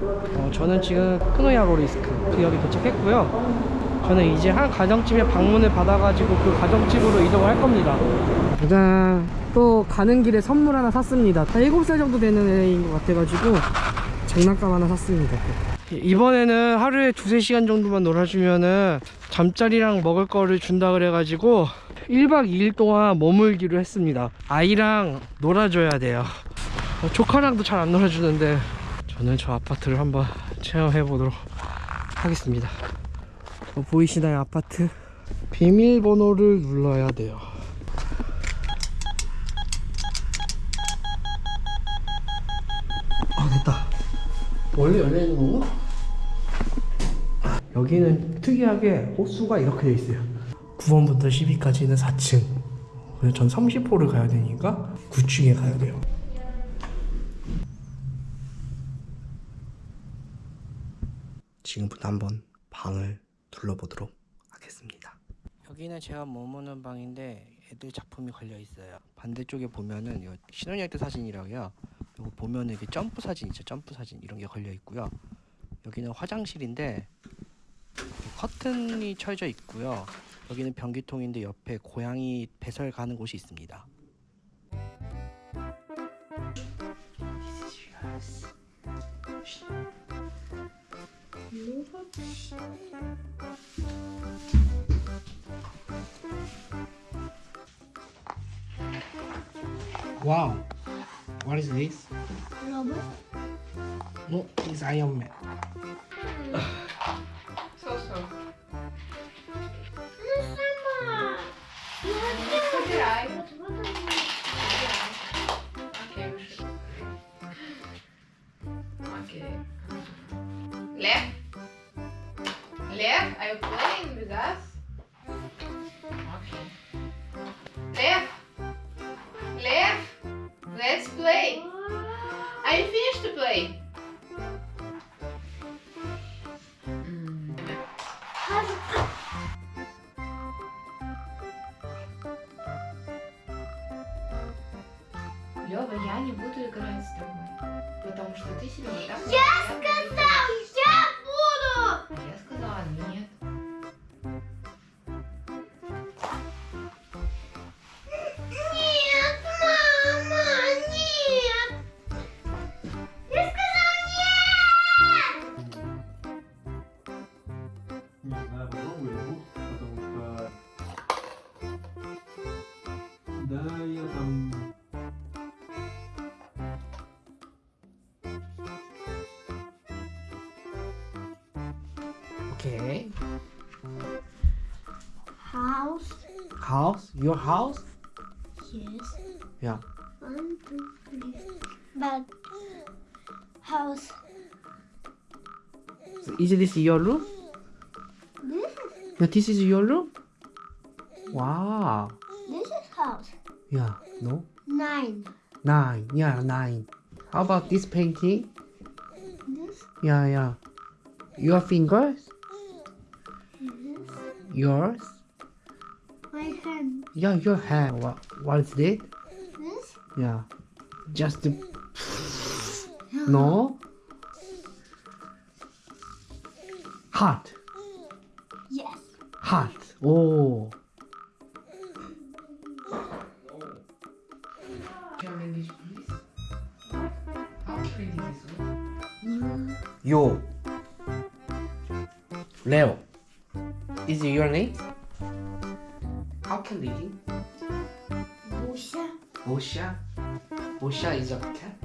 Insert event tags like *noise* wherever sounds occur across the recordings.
어, 저는 지금 크노야로리스크 지역에 도착했고요. 저는 이제 한 가정집에 방문을 받아가지고 그 가정집으로 이동을 할 겁니다. 짜잔. 또 가는 길에 선물 하나 샀습니다. 한 7살 정도 되는 애인 것 같아가지고 장난감 하나 샀습니다. 이번에는 하루에 두세 시간 정도만 놀아주면은 잠자리랑 먹을 거를 준다 그래가지고 1박 2일 동안 머물기로 했습니다. 아이랑 놀아줘야 돼요. 어, 조카랑도 잘 안 놀아주는데 저는 저 아파트를 한번 체험해 보도록 하겠습니다. 어, 보이시나요 아파트? 비밀번호를 눌러야 돼요. 아 됐다. 원래 열려 있는 건가? 여기는 특이하게 호수가 이렇게 돼 있어요. 9번부터 10위까지는 4층. 그래서 전 30호를 가야 되니까 9층에 가야 돼요. 지금부터 한번 방을 둘러보도록 하겠습니다. 여기는 제가 머무는 방인데 애들 작품이 걸려 있어요. 반대쪽에 보면은 이거 신혼여행 때 사진이라고요. 이거 보면은 이게 점프 사진 있죠. 점프 사진 이런 게 걸려 있고요. 여기는 화장실인데 커튼이 쳐져 있고요. 여기는 변기통인데 옆에 고양이 배설 가는 곳이 있습니다. Wow. What is this? Robot? No, it's Iron Man. *laughs* Лева, я не буду играть с тобой. Потому что ты себя вот так Я сказал! Я буду! Я сказала. Нет, Okay. House. House? Your house? Yes. Yeah. One, two, three. But house. So is this your room? This Yeah, this is your room? Wow. this is house. Yeah, no? Nine. Nine. Yeah, nine. How about this painting? This Yeah, yeah. Your fingers? This Yours? my hand. Yeah, your hand. What, what is it? This Yeah. Just the... No? Heart. yes. Heart. Oh. Yo. English, is your name? How can Lily? Osha. Osha? Osha is a cat?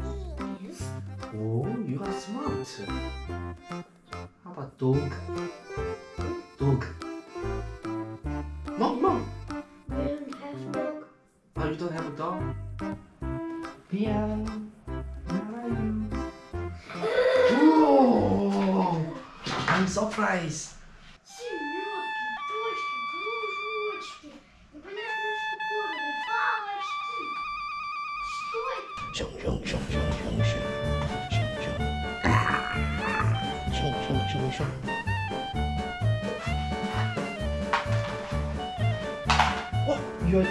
Yes. Oh, you are smart. How about dog? Dog. Mom, mom. We don't have dog. Oh, you don't have a dog? Yeah. I'm surprised. ah,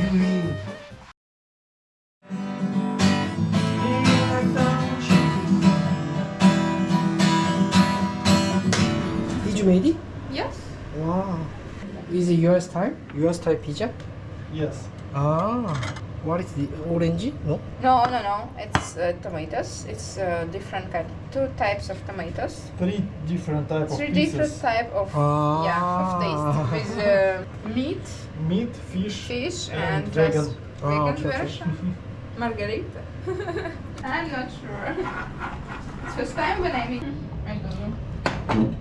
you. Did you made it? Yes. Wow. Is it US time? US type pizza? Yes. Ah, what is the orangey? No. No, no, no. It's uh, tomatoes. It's uh, different kind, two types of tomatoes. Three different types. Three of different type of ah. yeah of taste with uh, meat, meat, fish, fish, and, and vegan ah, okay, version. Okay. *laughs* Margarita. *laughs* I'm not sure. It's first time when I meet. I don't know.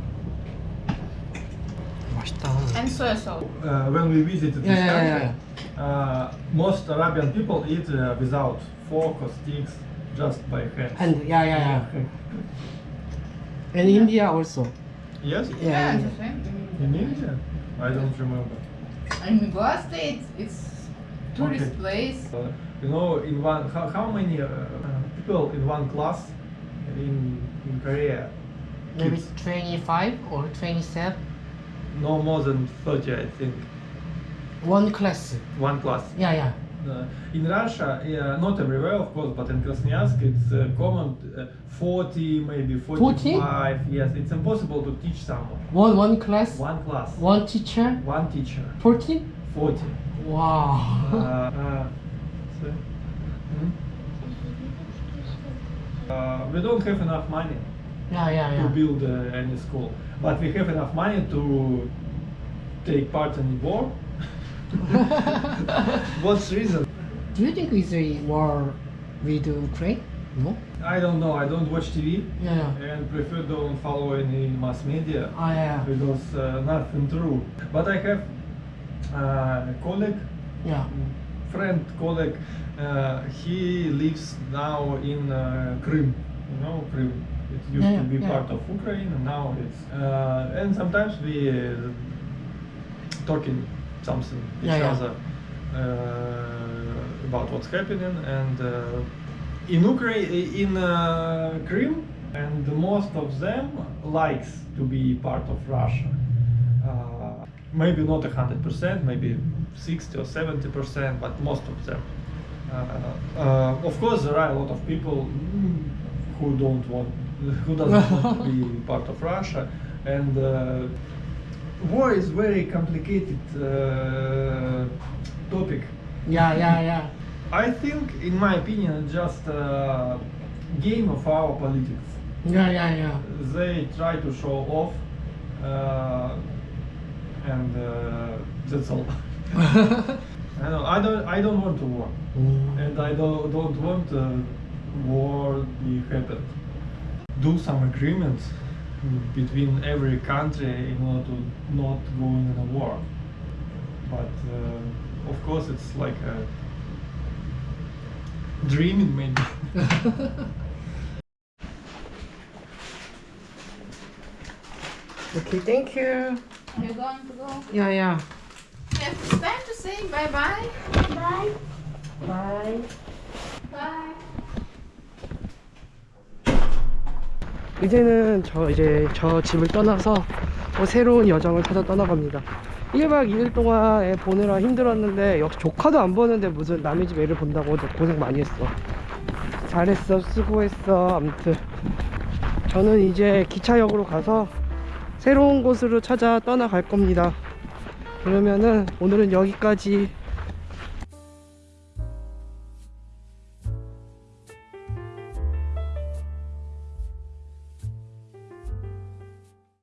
And soy sauce. Uh, when we visited this yeah, country. Yeah, yeah. Uh, most Arabian people eat uh, without fork or sticks, just by hand. Hand. Yeah, yeah, yeah. And India also. Yes? Yeah. yeah. the same. In India? I don't remember. In Goa State, it's tourist Okay. place. Uh, you know, in one, how, how many uh, people in one class in, in Korea? Maybe Kids? 25 or 27. No more than 30, I think. One class. One class. Yeah, yeah. Uh, in Russia, uh, not everywhere, of course, but in Krasnoyarsk, it's uh, common uh, 40, maybe 45. Yes, it's impossible to teach someone. One one class. One class, One teacher. one teacher, 40. 40. Wow. Uh, uh, so, hmm? Uh, we don't have enough money yeah, yeah, to build uh, any school, but we have enough money to take part in the war. *laughs* What's reason? Do you think it's a war with Ukraine? No. I don't know. I don't watch TV Yeah. and prefer don't follow any mass media Ah, yeah. because uh, nothing true. But I have uh, a colleague, Yeah. friend, colleague. Uh, he lives now in uh, Crimea. You know, Crimea. It used Yeah, to be yeah. part of Ukraine, and now it's. Uh, and sometimes we uh, talking something each Yeah, other uh, about what's happening and. Uh, in Ukraine, in uh, Crimea, and most of them likes to be part of Russia. Uh, maybe not a hundred percent, maybe sixty or seventy percent, but most of them. Uh, uh, of course, there are a lot of people who don't want, who doesn't want to be *laughs* part of Russia, and uh, war is very complicated uh, topic. Yeah, yeah, yeah. I think, in my opinion, just a game of our politics. Yeah, yeah, yeah. They try to show off, uh, and uh, that's all. *laughs* I don't, I don't, I don't want to war, Mm. and I don't, don't want uh, war be happen. Do some agreements between every country in order to not go in a war. But uh, of course, it's like a dreaming maybe. *laughs* okay, thank you. You're going to go. Yeah, yeah. Yes, it's time to say bye bye. Bye. Bye. Bye. 이제는 저 이제 저 집을 떠나서 또 새로운 여정을 찾아 떠나갑니다. 1박 2일 동안 애 보느라 힘들었는데 역시 조카도 안 보는데 무슨 남의 집 애를 본다고 너 고생 많이 했어. 잘했어, 수고했어. 아무튼 저는 이제 기차역으로 가서 새로운 곳으로 찾아 떠나갈 겁니다. 그러면은 오늘은 여기까지